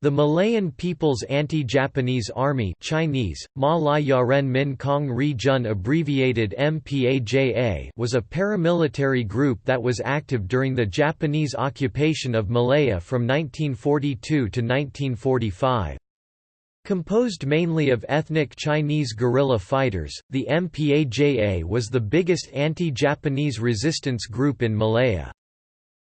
The Malayan People's Anti-Japanese Army Chinese, Ma Min Kong Ri Jun abbreviated MPAJA was a paramilitary group that was active during the Japanese occupation of Malaya from 1942 to 1945. Composed mainly of ethnic Chinese guerrilla fighters, the MPAJA was the biggest anti-Japanese resistance group in Malaya.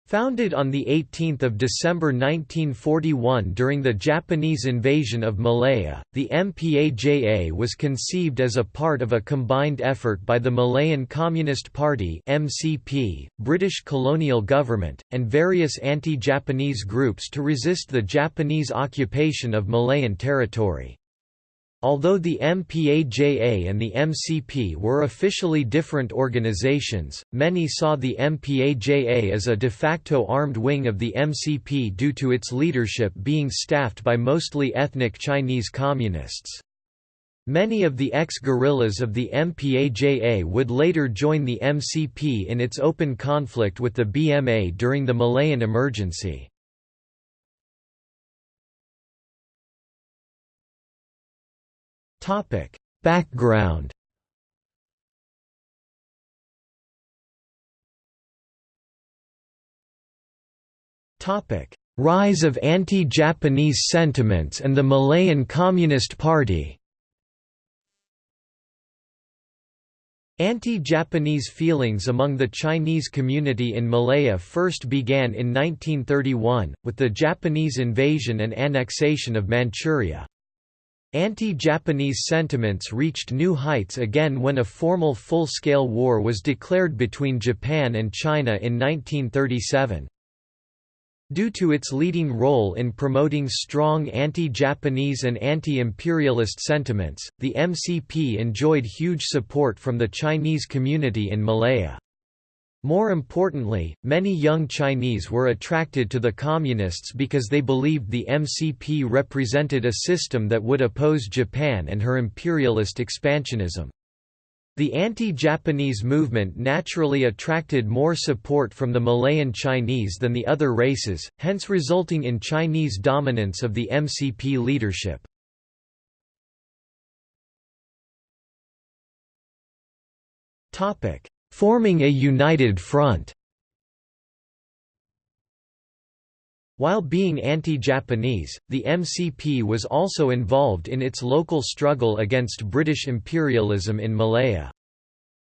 Founded on 18 December 1941 during the Japanese invasion of Malaya, the MPAJA was conceived as a part of a combined effort by the Malayan Communist Party MCP, British colonial government, and various anti-Japanese groups to resist the Japanese occupation of Malayan territory. Although the MPAJA and the MCP were officially different organizations, many saw the MPAJA as a de facto armed wing of the MCP due to its leadership being staffed by mostly ethnic Chinese communists. Many of the ex-guerrillas of the MPAJA would later join the MCP in its open conflict with the BMA during the Malayan emergency. Topic: Background. Topic: Rise of anti-Japanese sentiments and the Malayan Communist Party. Anti-Japanese feelings among the Chinese community in Malaya first began in 1931, with the Japanese invasion and annexation of Manchuria. Anti-Japanese sentiments reached new heights again when a formal full-scale war was declared between Japan and China in 1937. Due to its leading role in promoting strong anti-Japanese and anti-imperialist sentiments, the MCP enjoyed huge support from the Chinese community in Malaya. More importantly, many young Chinese were attracted to the Communists because they believed the MCP represented a system that would oppose Japan and her imperialist expansionism. The anti-Japanese movement naturally attracted more support from the Malayan Chinese than the other races, hence resulting in Chinese dominance of the MCP leadership. Topic: forming a united front. While being anti-Japanese, the MCP was also involved in its local struggle against British imperialism in Malaya.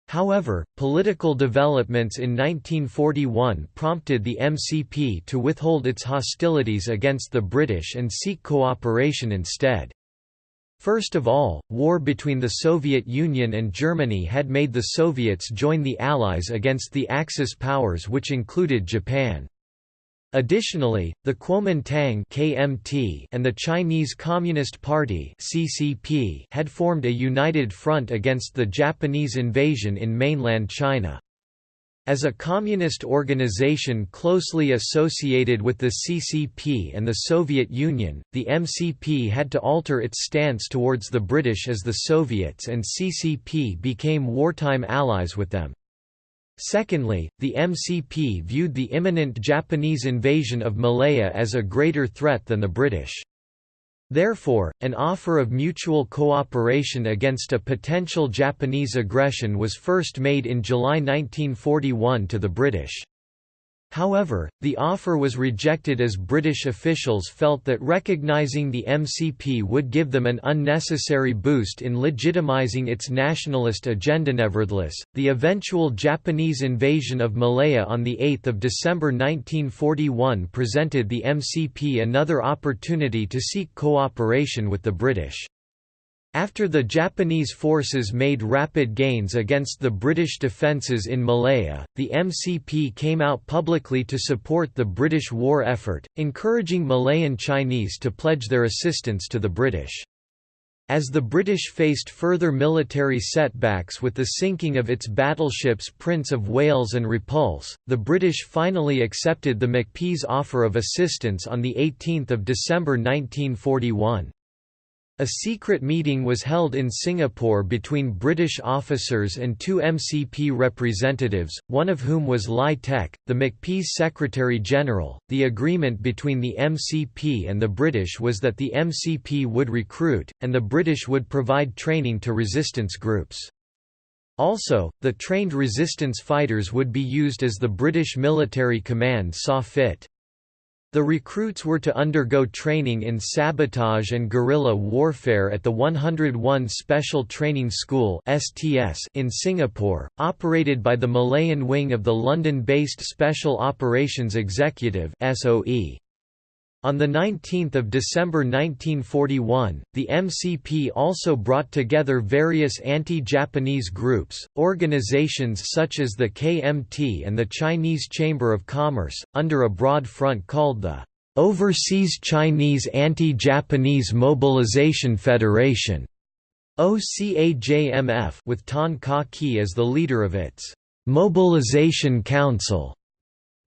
However, political developments in 1941 prompted the MCP to withhold its hostilities against the British and seek cooperation instead. First of all, war between the Soviet Union and Germany had made the Soviets join the Allies against the Axis powers which included Japan. Additionally, the Kuomintang (KMT) and the Chinese Communist Party (CCP) had formed a united front against the Japanese invasion in mainland China. As a communist organization closely associated with the CCP and the Soviet Union, the MCP had to alter its stance towards the British as the Soviets and CCP became wartime allies with them. Secondly, the MCP viewed the imminent Japanese invasion of Malaya as a greater threat than the British. Therefore, an offer of mutual cooperation against a potential Japanese aggression was first made in July 1941 to the British. However, the offer was rejected as British officials felt that recognising the MCP would give them an unnecessary boost in legitimising its nationalist agenda. Nevertheless, the eventual Japanese invasion of Malaya on 8 December 1941 presented the MCP another opportunity to seek cooperation with the British. After the Japanese forces made rapid gains against the British defences in Malaya, the MCP came out publicly to support the British war effort, encouraging Malayan Chinese to pledge their assistance to the British. As the British faced further military setbacks with the sinking of its battleships Prince of Wales and Repulse, the British finally accepted the MCP's offer of assistance on 18 December 1941. A secret meeting was held in Singapore between British officers and two MCP representatives, one of whom was Lai Tek, the MCP's Secretary-General. The agreement between the MCP and the British was that the MCP would recruit, and the British would provide training to resistance groups. Also, the trained resistance fighters would be used as the British military command saw fit. The recruits were to undergo training in sabotage and guerrilla warfare at the 101 Special Training School in Singapore, operated by the Malayan wing of the London-based Special Operations Executive SOE. On 19 December 1941, the MCP also brought together various anti-Japanese groups, organizations such as the KMT and the Chinese Chamber of Commerce, under a broad front called the Overseas Chinese Anti-Japanese Mobilization Federation OCAJMF with Tan Kah Kee as the leader of its Mobilization Council.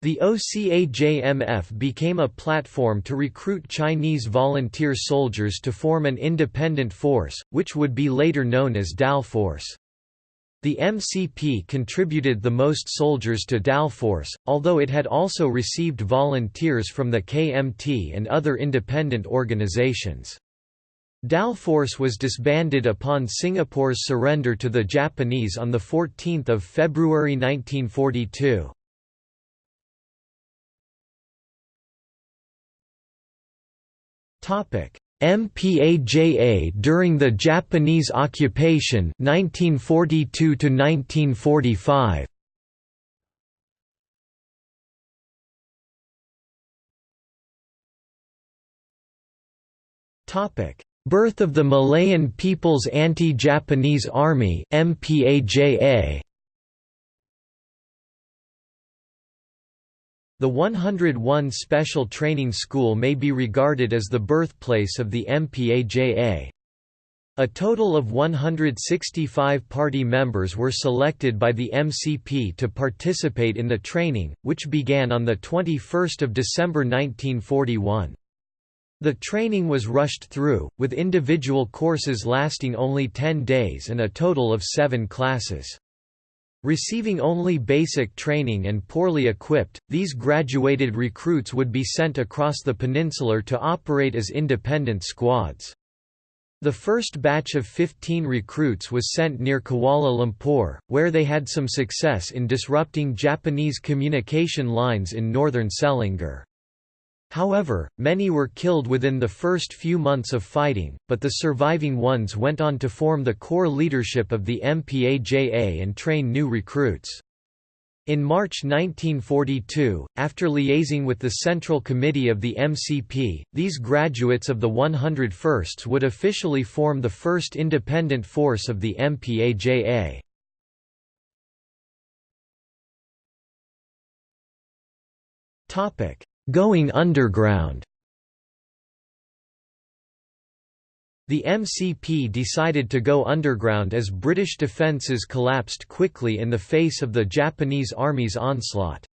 The OCAJMF became a platform to recruit Chinese volunteer soldiers to form an independent force, which would be later known as Dalforce. The MCP contributed the most soldiers to Dalforce, although it had also received volunteers from the KMT and other independent organizations. Dalforce was disbanded upon Singapore's surrender to the Japanese on 14 February 1942. MPAJA during the Japanese occupation 1942 to 1945 Topic. Birth of the Malayan People's Anti-Japanese Army MPAJA The 101 Special Training School may be regarded as the birthplace of the MPAJA. A total of 165 party members were selected by the MCP to participate in the training, which began on 21 December 1941. The training was rushed through, with individual courses lasting only 10 days and a total of seven classes. Receiving only basic training and poorly equipped, these graduated recruits would be sent across the peninsular to operate as independent squads. The first batch of 15 recruits was sent near Kuala Lumpur, where they had some success in disrupting Japanese communication lines in northern Selangor. However, many were killed within the first few months of fighting, but the surviving ones went on to form the core leadership of the MPAJA and train new recruits. In March 1942, after liaising with the Central Committee of the MCP, these graduates of the 101st would officially form the first independent force of the MPAJA. Topic: Going underground The MCP decided to go underground as British defences collapsed quickly in the face of the Japanese Army's onslaught.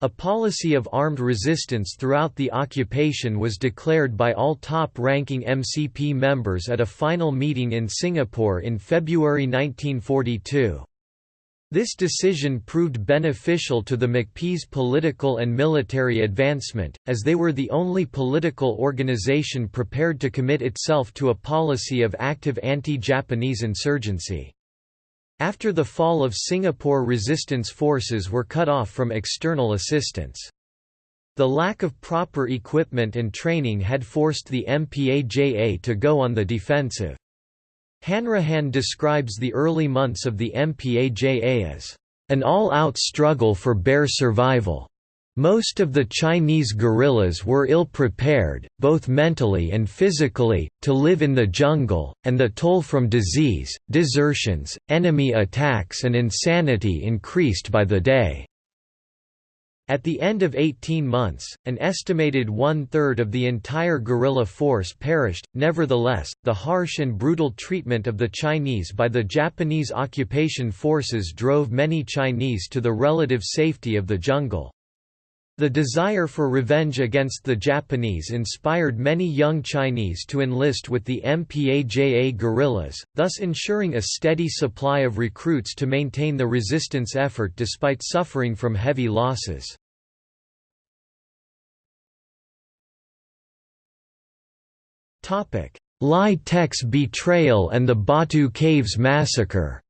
A policy of armed resistance throughout the occupation was declared by all top-ranking MCP members at a final meeting in Singapore in February 1942. This decision proved beneficial to the MCP's political and military advancement, as they were the only political organization prepared to commit itself to a policy of active anti-Japanese insurgency. After the fall of Singapore resistance forces were cut off from external assistance. The lack of proper equipment and training had forced the MPAJA to go on the defensive. Hanrahan describes the early months of the MPAJA as an all-out struggle for bare survival. Most of the Chinese guerrillas were ill-prepared, both mentally and physically, to live in the jungle, and the toll from disease, desertions, enemy attacks and insanity increased by the day. At the end of 18 months, an estimated one-third of the entire guerrilla force perished. Nevertheless, the harsh and brutal treatment of the Chinese by the Japanese occupation forces drove many Chinese to the relative safety of the jungle. The desire for revenge against the Japanese inspired many young Chinese to enlist with the MPAJA guerrillas, thus ensuring a steady supply of recruits to maintain the resistance effort despite suffering from heavy losses. Lai Tek's betrayal and the Batu Caves massacre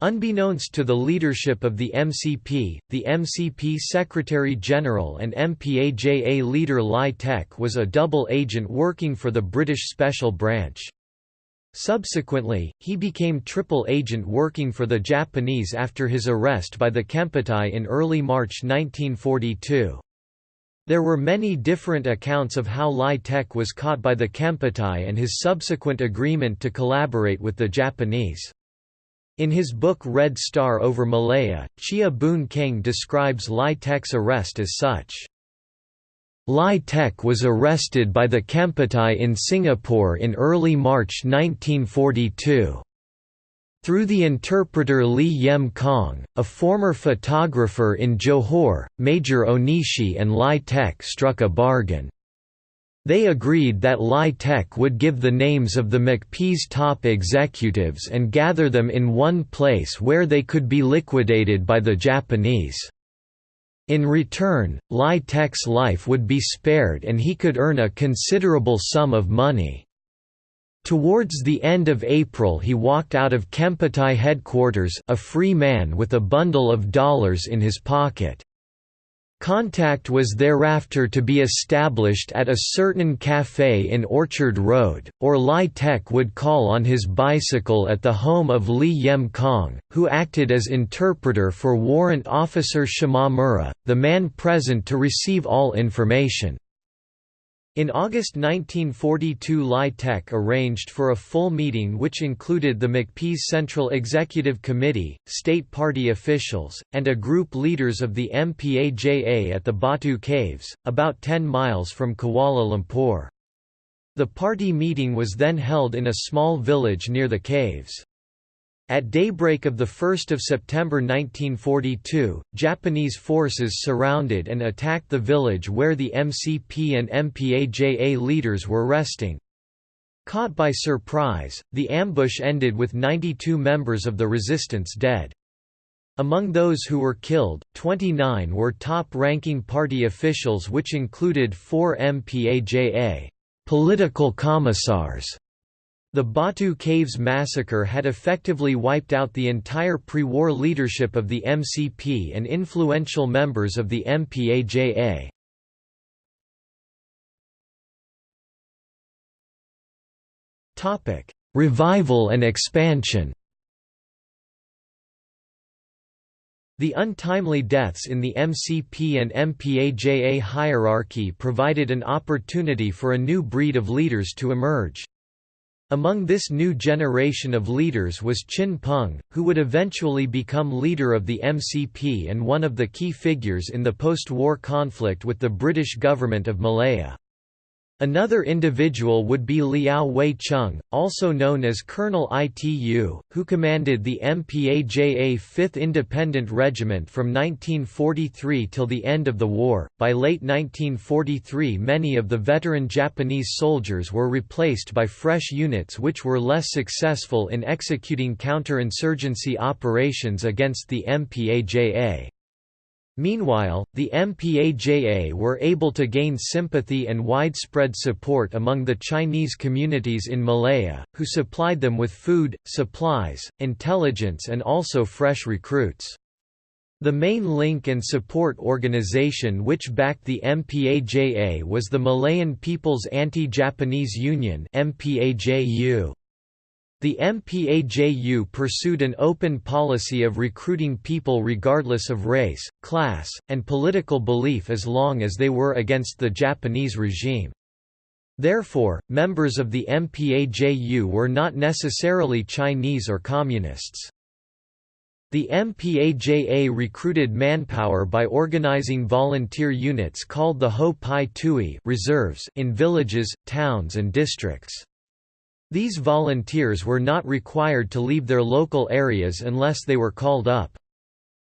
Unbeknownst to the leadership of the MCP, the MCP Secretary-General and MPAJA leader Lai Tek was a double agent working for the British Special Branch. Subsequently, he became triple agent working for the Japanese after his arrest by the Kempeitai in early March 1942. There were many different accounts of how Lai Tek was caught by the Kempeitai and his subsequent agreement to collaborate with the Japanese. In his book Red Star over Malaya, Cheah Boon Kheng describes Lai Tek's arrest as such. Lai Tek was arrested by the Kempeitai in Singapore in early March 1942. Through the interpreter Lee Yem Kong, a former photographer in Johor, Major Onishi and Lai Tek struck a bargain. They agreed that Lai Tek would give the names of the MCP's top executives and gather them in one place where they could be liquidated by the Japanese. In return, Lai Tek's life would be spared and he could earn a considerable sum of money. Towards the end of April he walked out of Kempeitai headquarters a free man with a bundle of dollars in his pocket. Contact was thereafter to be established at a certain café in Orchard Road, or Lai Tek would call on his bicycle at the home of Lee Yem Kong, who acted as interpreter for Warrant Officer Shimamura, the man present to receive all information. In August 1942 Lai Tek arranged for a full meeting which included the MCP's Central Executive Committee, state party officials, and a group leaders of the MPAJA at the Batu Caves, about 10 miles from Kuala Lumpur. The party meeting was then held in a small village near the caves. At daybreak of 1 September 1942, Japanese forces surrounded and attacked the village where the MCP and MPAJA leaders were resting. Caught by surprise, the ambush ended with 92 members of the resistance dead. Among those who were killed, 29 were top-ranking party officials which included four MPAJA political commissars the Batu Caves massacre had effectively wiped out the entire pre-war leadership of the MCP and influential members of the MPAJA. Revival and expansion The untimely deaths in the MCP and MPAJA hierarchy provided an opportunity for a new breed of leaders to emerge. Among this new generation of leaders was Chin Peng, who would eventually become leader of the MCP and one of the key figures in the post-war conflict with the British government of Malaya. Another individual would be Liao Wei Chung, also known as Colonel Itu, who commanded the MPAJA 5th Independent Regiment from 1943 till the end of the war. By late 1943, many of the veteran Japanese soldiers were replaced by fresh units which were less successful in executing counterinsurgency operations against the MPAJA. Meanwhile, the MPAJA were able to gain sympathy and widespread support among the Chinese communities in Malaya, who supplied them with food, supplies, intelligence and also fresh recruits. The main link and support organization which backed the MPAJA was the Malayan People's Anti-Japanese Union MPAJU. The MPAJU pursued an open policy of recruiting people regardless of race, class, and political belief as long as they were against the Japanese regime. Therefore, members of the MPAJU were not necessarily Chinese or Communists. The MPAJA recruited manpower by organizing volunteer units called the Ho Pai Tui reserves in villages, towns and districts. These volunteers were not required to leave their local areas unless they were called up.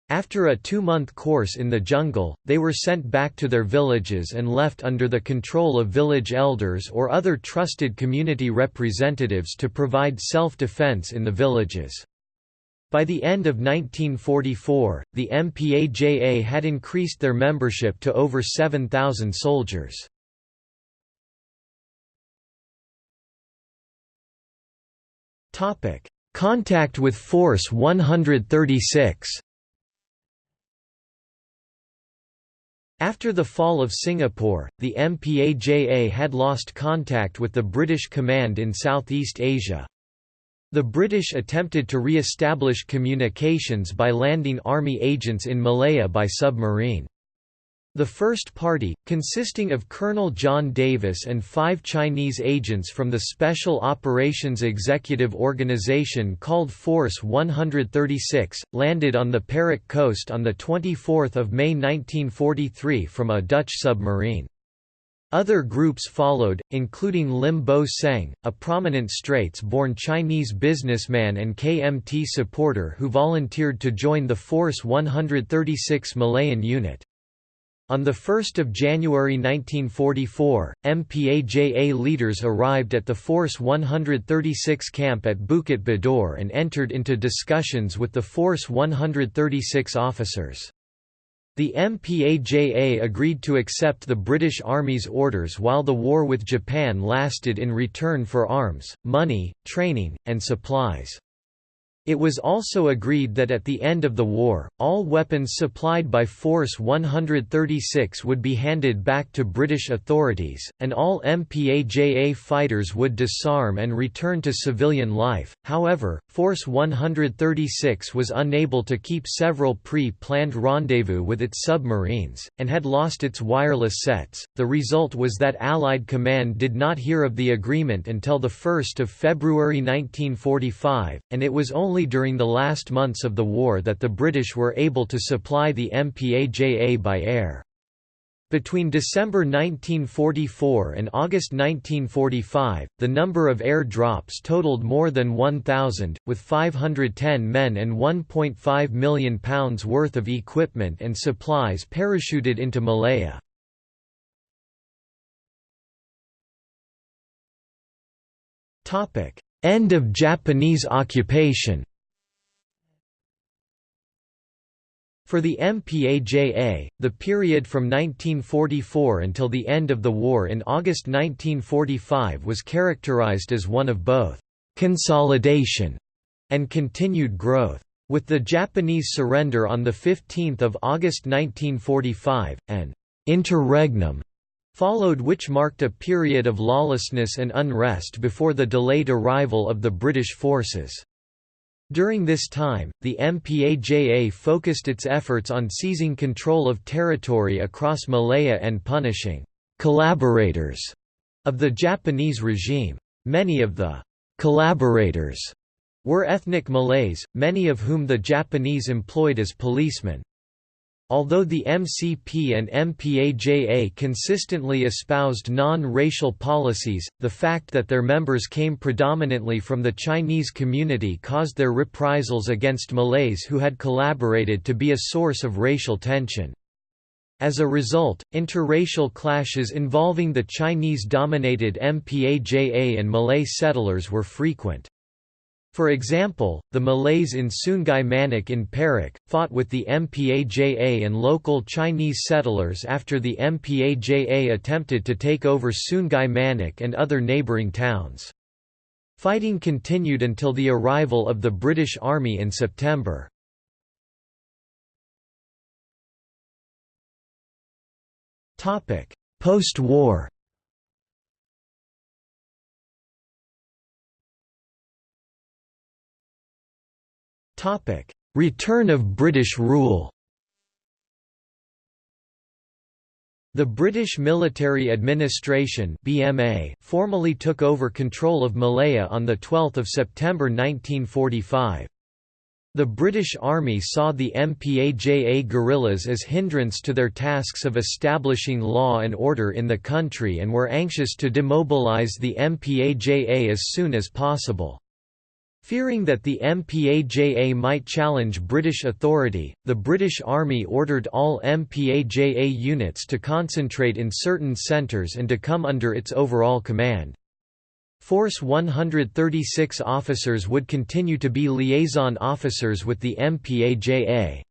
After a two-month course in the jungle, they were sent back to their villages and left under the control of village elders or other trusted community representatives to provide self-defense in the villages. By the end of 1944, the MPAJA had increased their membership to over 7,000 soldiers. Contact with Force 136 After the fall of Singapore, the MPAJA had lost contact with the British command in Southeast Asia. The British attempted to re-establish communications by landing army agents in Malaya by submarine. The First Party, consisting of Colonel John Davis and five Chinese agents from the Special Operations Executive Organization called Force 136, landed on the Perak coast on 24 May 1943 from a Dutch submarine. Other groups followed, including Lim Bo Seng, a prominent Straits-born Chinese businessman and KMT supporter who volunteered to join the Force 136 Malayan unit. On 1 January 1944, MPAJA leaders arrived at the Force 136 camp at Bukit Bidor and entered into discussions with the Force 136 officers. The MPAJA agreed to accept the British Army's orders while the war with Japan lasted in return for arms, money, training, and supplies. It was also agreed that at the end of the war, all weapons supplied by Force 136 would be handed back to British authorities, and all MPAJA fighters would disarm and return to civilian life. However, Force 136 was unable to keep several pre planned rendezvous with its submarines, and had lost its wireless sets. The result was that Allied command did not hear of the agreement until 1 February 1945, and it was only only during the last months of the war that the British were able to supply the MPAJA by air. Between December 1944 and August 1945, the number of air drops totaled more than 1,000, with 510 men and £1.5 million worth of equipment and supplies parachuted into Malaya. End of Japanese occupation For the MPAJA, the period from 1944 until the end of the war in August 1945 was characterized as one of both «consolidation» and continued growth. With the Japanese surrender on 15 August 1945, an «interregnum» followed which marked a period of lawlessness and unrest before the delayed arrival of the British forces. During this time, the MPAJA focused its efforts on seizing control of territory across Malaya and punishing «collaborators» of the Japanese regime. Many of the «collaborators» were ethnic Malays, many of whom the Japanese employed as policemen. Although the MCP and MPAJA consistently espoused non-racial policies, the fact that their members came predominantly from the Chinese community caused their reprisals against Malays who had collaborated to be a source of racial tension. As a result, interracial clashes involving the Chinese-dominated MPAJA and Malay settlers were frequent. For example, the Malays in Sungai Manik in Perak, fought with the MPAJA and local Chinese settlers after the MPAJA attempted to take over Sungai Manik and other neighbouring towns. Fighting continued until the arrival of the British Army in September. Post-war Return of British rule The British Military Administration BMA formally took over control of Malaya on 12 September 1945. The British Army saw the MPAJA guerrillas as hindrance to their tasks of establishing law and order in the country and were anxious to demobilise the MPAJA as soon as possible. Fearing that the MPAJA might challenge British authority, the British Army ordered all MPAJA units to concentrate in certain centres and to come under its overall command. Force 136 officers would continue to be liaison officers with the MPAJA.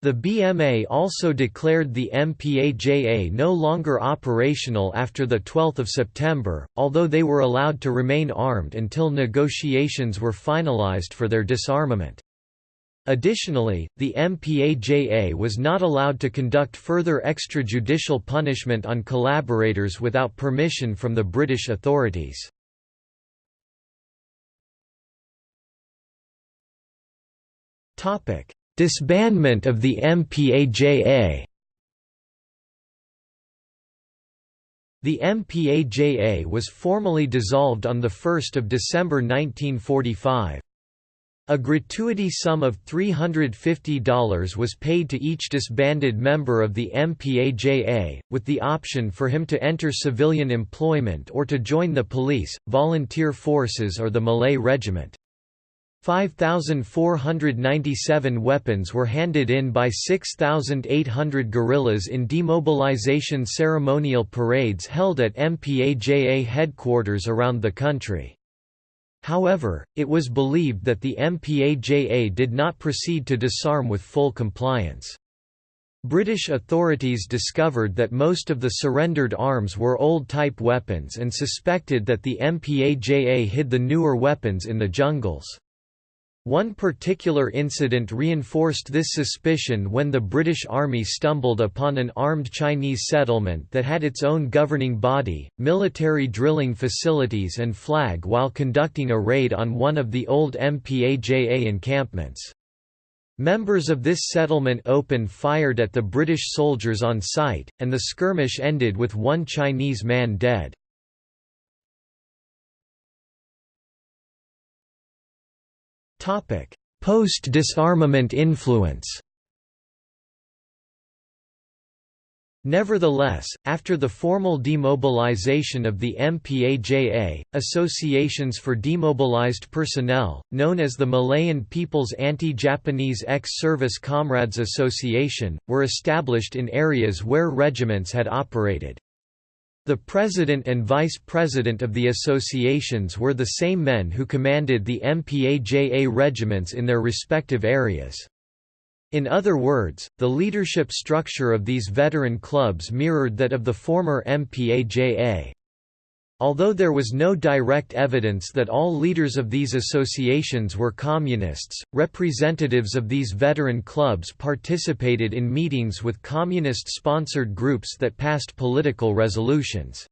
The BMA also declared the MPAJA no longer operational after 12 September, although they were allowed to remain armed until negotiations were finalized for their disarmament. Additionally, the MPAJA was not allowed to conduct further extrajudicial punishment on collaborators without permission from the British authorities. Disbandment of the MPAJA The MPAJA was formally dissolved on 1 December 1945. A gratuity sum of $350 was paid to each disbanded member of the MPAJA, with the option for him to enter civilian employment or to join the police, volunteer forces or the Malay Regiment. 5,497 weapons were handed in by 6,800 guerrillas in demobilization ceremonial parades held at MPAJA headquarters around the country. However, it was believed that the MPAJA did not proceed to disarm with full compliance. British authorities discovered that most of the surrendered arms were old-type weapons and suspected that the MPAJA hid the newer weapons in the jungles. One particular incident reinforced this suspicion when the British Army stumbled upon an armed Chinese settlement that had its own governing body, military drilling facilities and flag while conducting a raid on one of the old MPAJA encampments. Members of this settlement opened fired at the British soldiers on site, and the skirmish ended with one Chinese man dead. Post-disarmament influence Nevertheless, after the formal demobilization of the MPAJA, associations for demobilized personnel, known as the Malayan People's Anti-Japanese Ex-Service Comrades Association, were established in areas where regiments had operated. The president and vice president of the associations were the same men who commanded the MPAJA regiments in their respective areas. In other words, the leadership structure of these veteran clubs mirrored that of the former MPAJA. Although there was no direct evidence that all leaders of these associations were communists, representatives of these veteran clubs participated in meetings with communist-sponsored groups that passed political resolutions.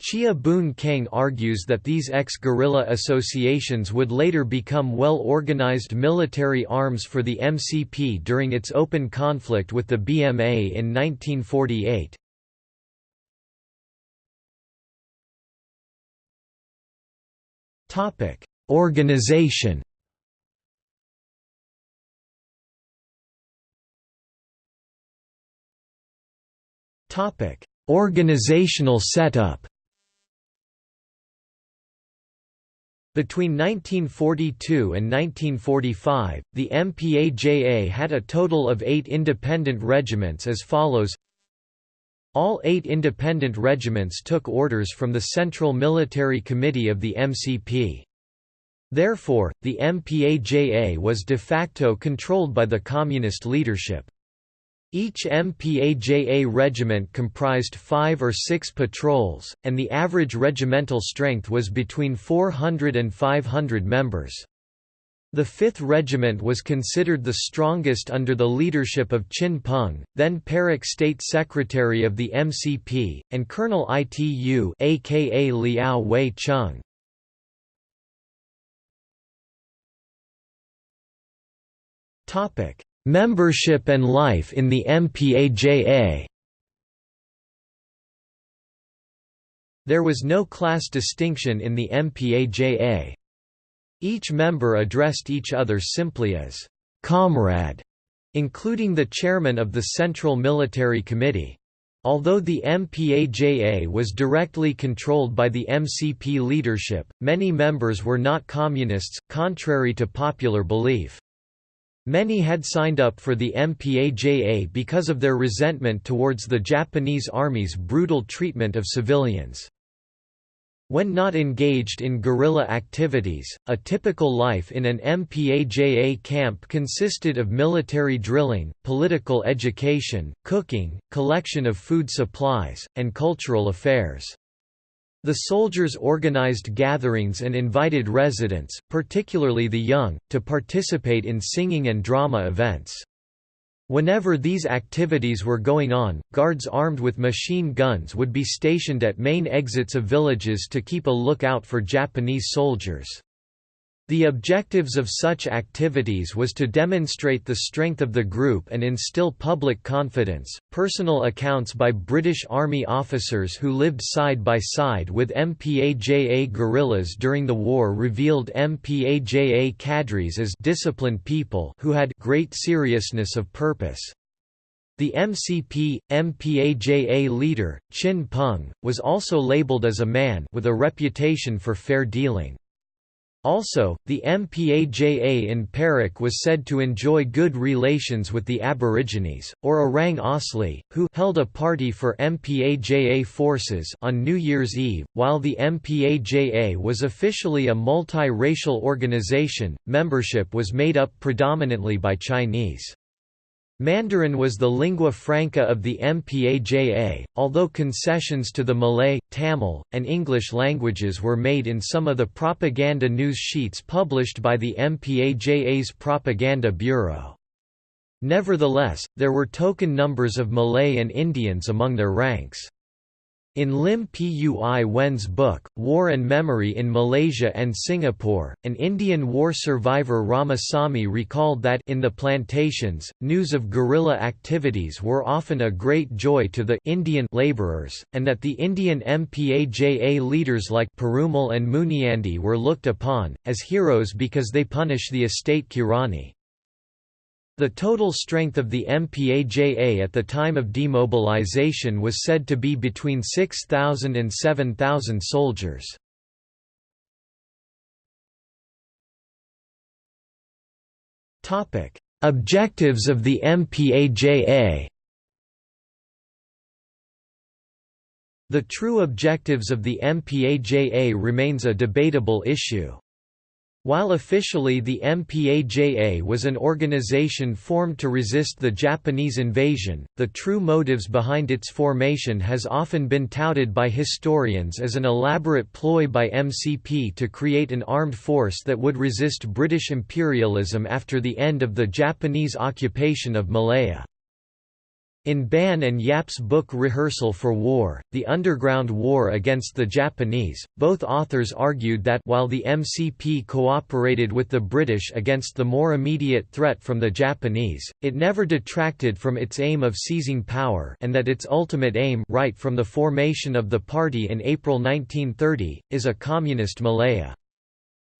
Cheah Boon Kheng argues that these ex-guerrilla associations would later become well-organized military arms for the MCP during its open conflict with the BMA in 1948. Topic: Organization. Topic: Organizational setup. Between 1942 and 1945, the MPAJA had a total of eight independent regiments as follows all eight independent regiments took orders from the Central Military Committee of the MCP. Therefore, the MPAJA was de facto controlled by the Communist leadership. Each MPAJA regiment comprised five or six patrols, and the average regimental strength was between 400 and 500 members. The 5th Regiment was considered the strongest under the leadership of Chin Peng, then Perak State Secretary of the MCP, and Colonel Itu aka Liao Wei Chung. Membership and life in the MPAJA There was no class distinction in the MPAJA. Each member addressed each other simply as comrade, including the chairman of the Central Military Committee. Although the MPAJA was directly controlled by the MCP leadership, many members were not communists, contrary to popular belief. Many had signed up for the MPAJA because of their resentment towards the Japanese Army's brutal treatment of civilians. When not engaged in guerrilla activities, a typical life in an MPAJA camp consisted of military drilling, political education, cooking, collection of food supplies, and cultural affairs. The soldiers organized gatherings and invited residents, particularly the young, to participate in singing and drama events. Whenever these activities were going on, guards armed with machine guns would be stationed at main exits of villages to keep a lookout for Japanese soldiers. The objectives of such activities was to demonstrate the strength of the group and instill public confidence. Personal accounts by British Army officers who lived side by side with MPAJA guerrillas during the war revealed MPAJA cadres as disciplined people who had great seriousness of purpose. The MCP, MPAJA leader, Chin Peng, was also labeled as a man with a reputation for fair dealing. Also, the MPAJA in Perak was said to enjoy good relations with the Aborigines, or Orang Asli, who held a party for MPAJA forces on New Year's Eve. While the MPAJA was officially a multi-racial organization, membership was made up predominantly by Chinese. Mandarin was the lingua franca of the MPAJA, although concessions to the Malay, Tamil, and English languages were made in some of the propaganda news sheets published by the MPAJA's Propaganda Bureau. Nevertheless, there were token numbers of Malay and Indians among their ranks. In Lim Pui Huen's book, War and Memory in Malaysia and Singapore, an Indian war survivor Ramasamy recalled that in the plantations, news of guerrilla activities were often a great joy to the Indian labourers, and that the Indian MPAJA leaders like Perumal and Muniandi were looked upon, as heroes because they punish the estate Kirani. The total strength of the MPAJA at the time of demobilization was said to be between 6,000 and 7,000 soldiers. Objectives of the MPAJA The true objectives of the MPAJA remains a debatable issue. While officially the MPAJA was an organization formed to resist the Japanese invasion, the true motives behind its formation has often been touted by historians as an elaborate ploy by MCP to create an armed force that would resist British imperialism after the end of the Japanese occupation of Malaya. In Ban and Yap's book Rehearsal for War, The Underground War Against the Japanese, both authors argued that while the MCP cooperated with the British against the more immediate threat from the Japanese, it never detracted from its aim of seizing power and that its ultimate aim right from the formation of the party in April 1930, is a communist Malaya.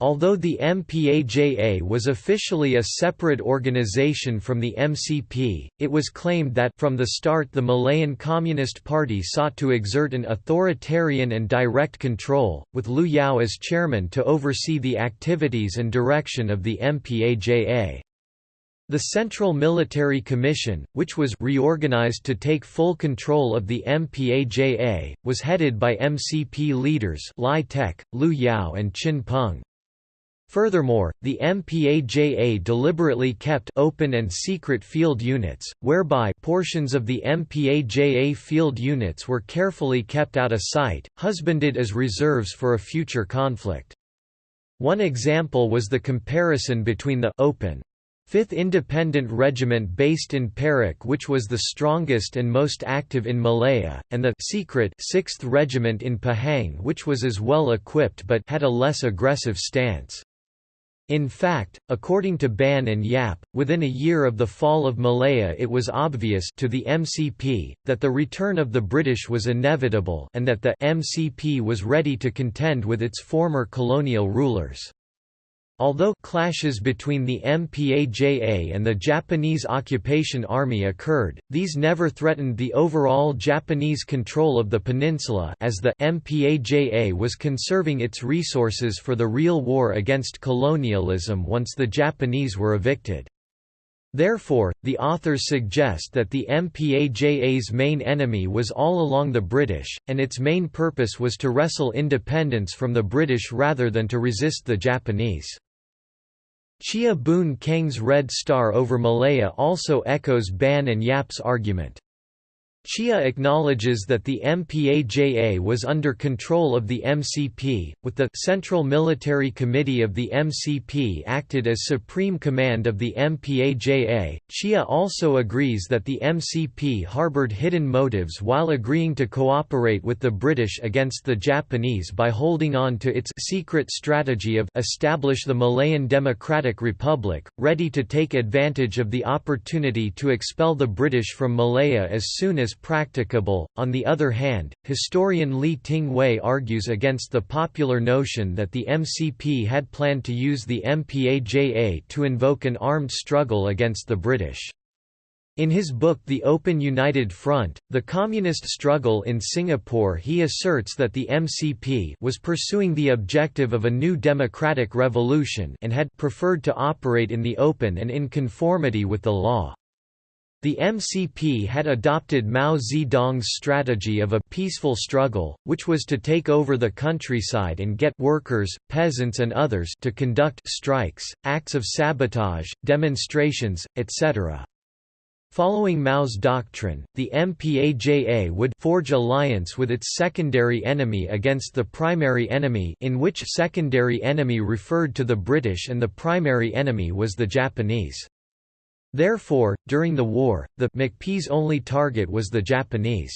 Although the MPAJA was officially a separate organization from the MCP, it was claimed that from the start the Malayan Communist Party sought to exert an authoritarian and direct control, with Liu Yao as chairman to oversee the activities and direction of the MPAJA. The Central Military Commission, which was reorganized to take full control of the MPAJA, was headed by MCP leaders Lai Tek, Liu Yao and Chin Peng. Furthermore, the MPAJA deliberately kept open and secret field units, whereby portions of the MPAJA field units were carefully kept out of sight, husbanded as reserves for a future conflict. One example was the comparison between the open 5th Independent Regiment based in Perak which was the strongest and most active in Malaya, and the secret 6th Regiment in Pahang which was as well equipped but had a less aggressive stance. In fact, according to Ban and Yap, within a year of the fall of Malaya it was obvious to the MCP, that the return of the British was inevitable and that the MCP was ready to contend with its former colonial rulers. Although clashes between the MPAJA and the Japanese occupation army occurred, these never threatened the overall Japanese control of the peninsula as the MPAJA was conserving its resources for the real war against colonialism once the Japanese were evicted. Therefore, the authors suggest that the MPAJA's main enemy was all along the British, and its main purpose was to wrestle independence from the British rather than to resist the Japanese. Cheah Boon Kheng's Red Star over Malaya also echoes Ban and Yap's argument. Cheah acknowledges that the MPAJA was under control of the MCP, with the Central Military Committee of the MCP acted as supreme command of the MPAJA. Cheah also agrees that the MCP harbored hidden motives while agreeing to cooperate with the British against the Japanese by holding on to its secret strategy of establish the Malayan Democratic Republic, ready to take advantage of the opportunity to expel the British from Malaya as soon as practicable. On the other hand, historian Lee Ting Hui argues against the popular notion that the MCP had planned to use the MPAJA to invoke an armed struggle against the British. In his book The Open United Front, The Communist Struggle in Singapore he asserts that the MCP was pursuing the objective of a new democratic revolution and had preferred to operate in the open and in conformity with the law. The MCP had adopted Mao Zedong's strategy of a peaceful struggle, which was to take over the countryside and get workers, peasants and others to conduct strikes, acts of sabotage, demonstrations, etc. Following Mao's doctrine, the MPAJA would forge alliance with its secondary enemy against the primary enemy in which secondary enemy referred to the British and the primary enemy was the Japanese. Therefore, during the war, the MCP's only target was the Japanese.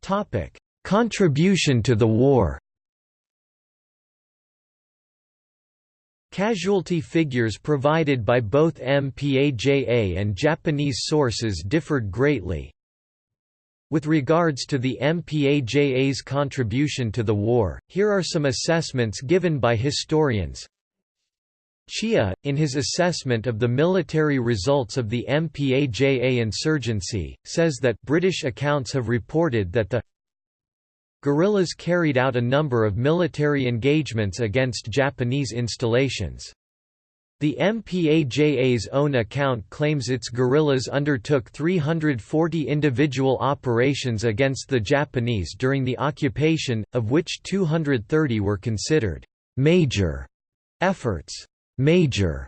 Topic: Contribution to the war Casualty figures provided by both MPAJA and Japanese sources differed greatly, with regards to the MPAJA's contribution to the war, here are some assessments given by historians. Cheah, in his assessment of the military results of the MPAJA insurgency, says that British accounts have reported that the guerrillas carried out a number of military engagements against Japanese installations. The MPAJA's own account claims its guerrillas undertook 340 individual operations against the Japanese during the occupation, of which 230 were considered major efforts, major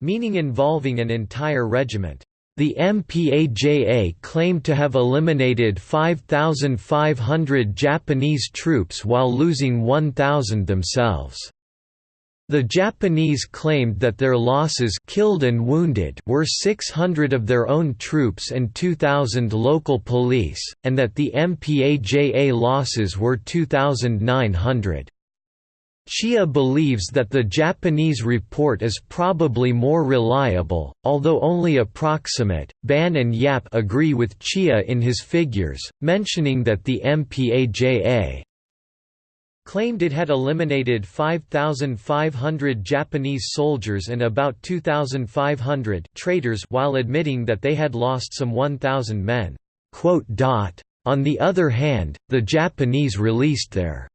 meaning involving an entire regiment. The MPAJA claimed to have eliminated 5,500 Japanese troops while losing 1,000 themselves. The Japanese claimed that their losses killed and wounded were 600 of their own troops and 2,000 local police, and that the MPAJA losses were 2,900. Cheah believes that the Japanese report is probably more reliable, although only approximate. Ban and Yap agree with Cheah in his figures, mentioning that the MPAJA claimed it had eliminated 5,500 Japanese soldiers and about 2,500 traitors while admitting that they had lost some 1,000 men. On the other hand, the Japanese released their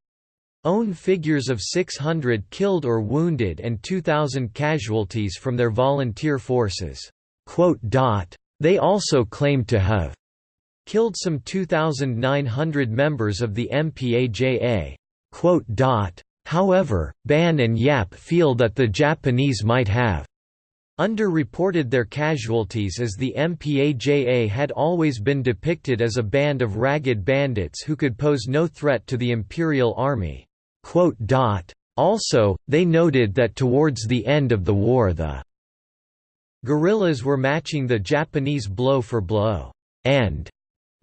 own figures of 600 killed or wounded and 2,000 casualties from their volunteer forces. They also claimed to have killed some 2,900 members of the MPAJA. However, Ban and Yap feel that the Japanese might have underreported their casualties as the MPAJA had always been depicted as a band of ragged bandits who could pose no threat to the Imperial Army. Also, they noted that towards the end of the war the guerrillas were matching the Japanese blow for blow, and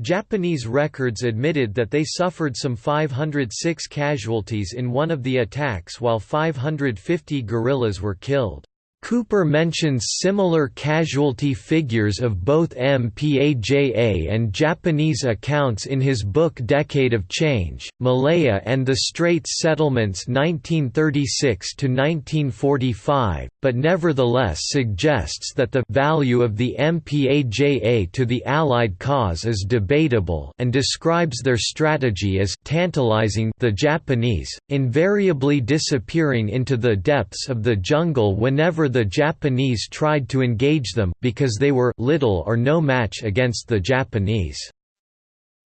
Japanese records admitted that they suffered some 506 casualties in one of the attacks while 550 guerrillas were killed. Cooper mentions similar casualty figures of both MPAJA and Japanese accounts in his book Decade of Change, Malaya and the Straits Settlements 1936–1945, but nevertheless suggests that the value of the MPAJA to the Allied cause is debatable and describes their strategy as tantalizing the Japanese, invariably disappearing into the depths of the jungle whenever the Japanese tried to engage them, because they were little or no match against the Japanese.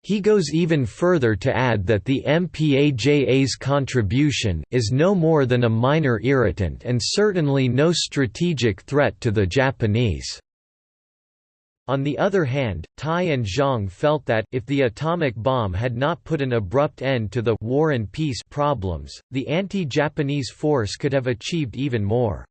He goes even further to add that the MPAJA's contribution is no more than a minor irritant and certainly no strategic threat to the Japanese. On the other hand, Tai and Zhang felt that, if the atomic bomb had not put an abrupt end to the «war and peace» problems, the anti-Japanese force could have achieved even more.